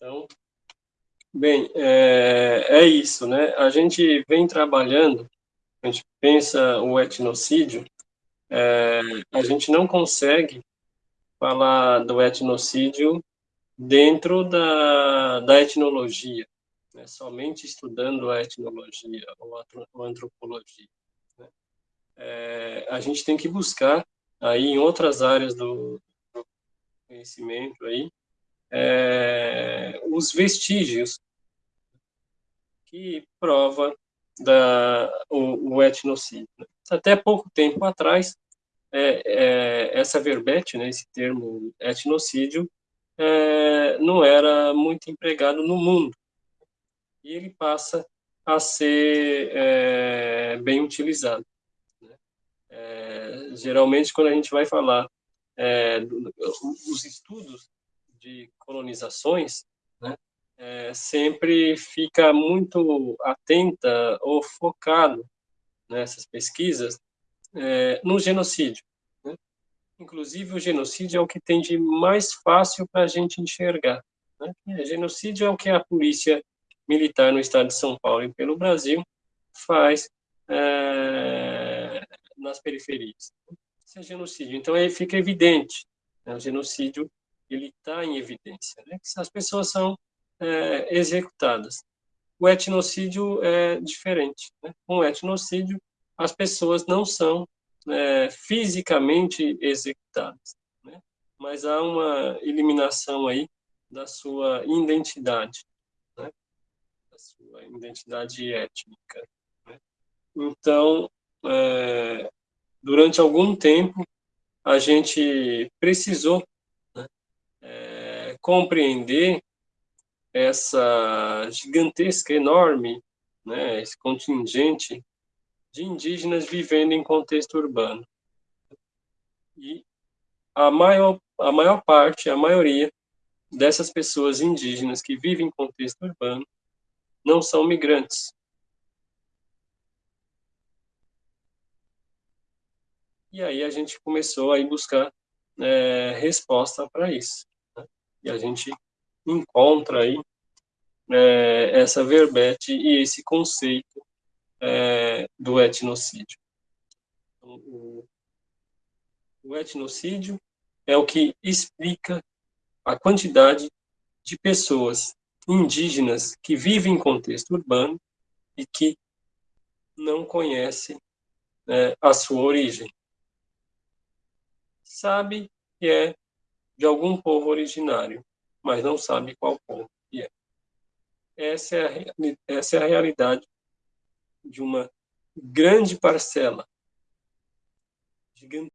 Então, bem, é, é isso, né? A gente vem trabalhando, a gente pensa o etnocídio, é, a gente não consegue falar do etnocídio dentro da, da etnologia, né? somente estudando a etnologia ou a antropologia. Né? É, a gente tem que buscar aí em outras áreas do, do conhecimento aí é, os vestígios que prova da, o, o etnocídio. Até pouco tempo atrás, é, é, essa verbete, né, esse termo etnocídio, é, não era muito empregado no mundo. E ele passa a ser é, bem utilizado. Né? É, geralmente, quando a gente vai falar é, os estudos de colonizações, né, é, sempre fica muito atenta ou focado nessas pesquisas é, no genocídio. Né? Inclusive, o genocídio é o que tem de mais fácil para a gente enxergar. Né? É, genocídio é o que a polícia militar no estado de São Paulo e pelo Brasil faz é, nas periferias. Isso é genocídio. Então, aí fica evidente. Né? O genocídio ele está em evidência. Né? As pessoas são é, executadas. O etnocídio é diferente. Né? O etnocídio, as pessoas não são é, fisicamente executadas, né? mas há uma eliminação aí da sua identidade, né? da sua identidade étnica. Né? Então, é, durante algum tempo, a gente precisou compreender essa gigantesca, enorme, né, esse contingente de indígenas vivendo em contexto urbano. E a maior, a maior parte, a maioria dessas pessoas indígenas que vivem em contexto urbano não são migrantes. E aí a gente começou a buscar é, resposta para isso. E a gente encontra aí é, essa verbete e esse conceito é, do etnocídio. Então, o, o etnocídio é o que explica a quantidade de pessoas indígenas que vivem em contexto urbano e que não conhecem é, a sua origem. Sabe que é de algum povo originário, mas não sabe qual povo que é. Essa é a, essa é a realidade de uma grande parcela, gigantesca,